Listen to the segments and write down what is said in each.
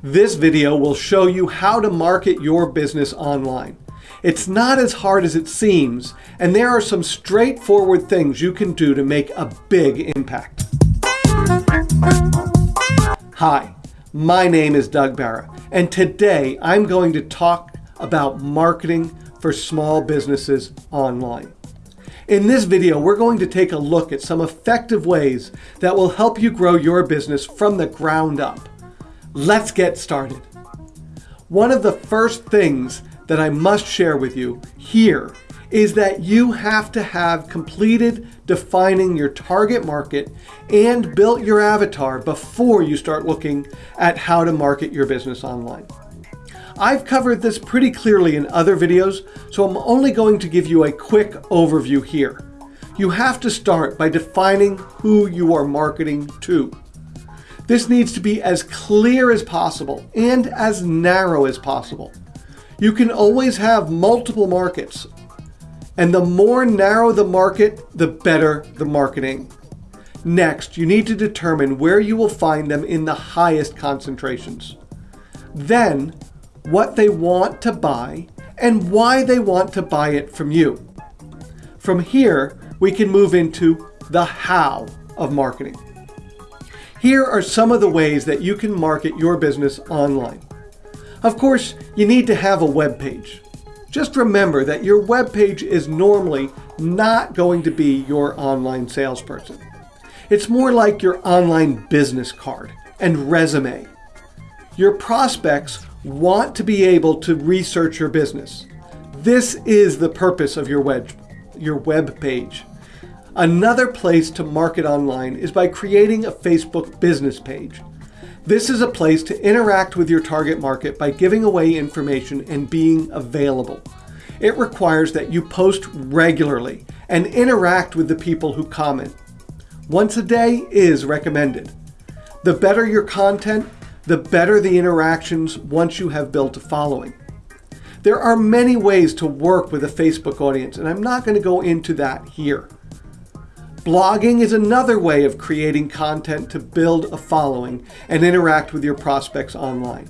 This video will show you how to market your business online. It's not as hard as it seems, and there are some straightforward things you can do to make a big impact. Hi, my name is Doug Barra, and today I'm going to talk about marketing for small businesses online. In this video, we're going to take a look at some effective ways that will help you grow your business from the ground up. Let's get started. One of the first things that I must share with you here is that you have to have completed defining your target market and built your avatar before you start looking at how to market your business online. I've covered this pretty clearly in other videos, so I'm only going to give you a quick overview here. You have to start by defining who you are marketing to. This needs to be as clear as possible and as narrow as possible. You can always have multiple markets, and the more narrow the market, the better the marketing. Next, you need to determine where you will find them in the highest concentrations. Then, what they want to buy and why they want to buy it from you. From here, we can move into the how of marketing. Here are some of the ways that you can market your business online. Of course, you need to have a web page. Just remember that your web page is normally not going to be your online salesperson. It's more like your online business card and resume. Your prospects want to be able to research your business. This is the purpose of your web, your web page. Another place to market online is by creating a Facebook business page. This is a place to interact with your target market by giving away information and being available. It requires that you post regularly and interact with the people who comment. Once a day is recommended. The better your content, the better the interactions once you have built a following. There are many ways to work with a Facebook audience, and I'm not going to go into that here. Blogging is another way of creating content to build a following and interact with your prospects online.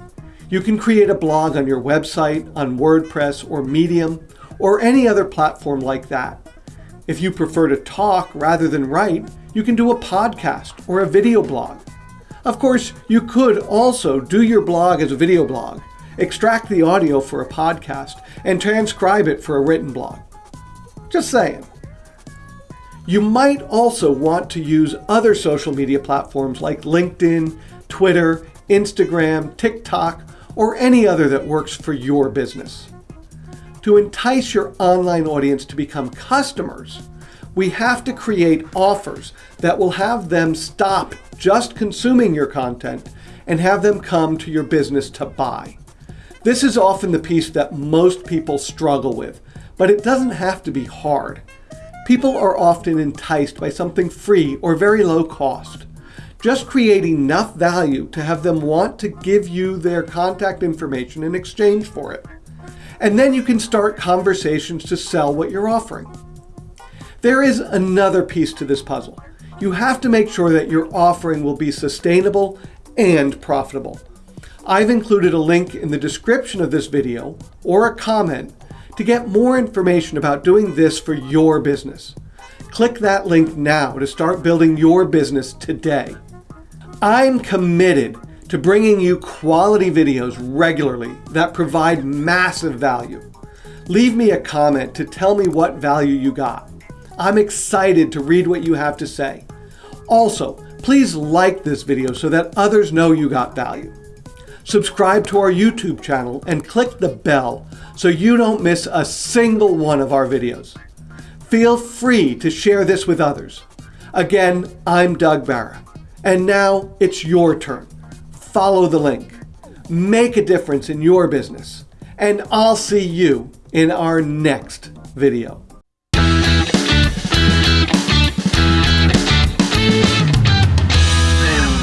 You can create a blog on your website, on WordPress or Medium, or any other platform like that. If you prefer to talk rather than write, you can do a podcast or a video blog. Of course, you could also do your blog as a video blog, extract the audio for a podcast, and transcribe it for a written blog. Just saying. You might also want to use other social media platforms like LinkedIn, Twitter, Instagram, TikTok, or any other that works for your business. To entice your online audience to become customers, we have to create offers that will have them stop just consuming your content and have them come to your business to buy. This is often the piece that most people struggle with, but it doesn't have to be hard. People are often enticed by something free or very low cost. Just create enough value to have them want to give you their contact information in exchange for it. And then you can start conversations to sell what you're offering. There is another piece to this puzzle. You have to make sure that your offering will be sustainable and profitable. I've included a link in the description of this video or a comment to get more information about doing this for your business. Click that link now to start building your business today. I'm committed to bringing you quality videos regularly that provide massive value. Leave me a comment to tell me what value you got. I'm excited to read what you have to say. Also, please like this video so that others know you got value. Subscribe to our YouTube channel and click the bell so you don't miss a single one of our videos. Feel free to share this with others. Again, I'm Doug Barra. And now it's your turn. Follow the link. Make a difference in your business. And I'll see you in our next video.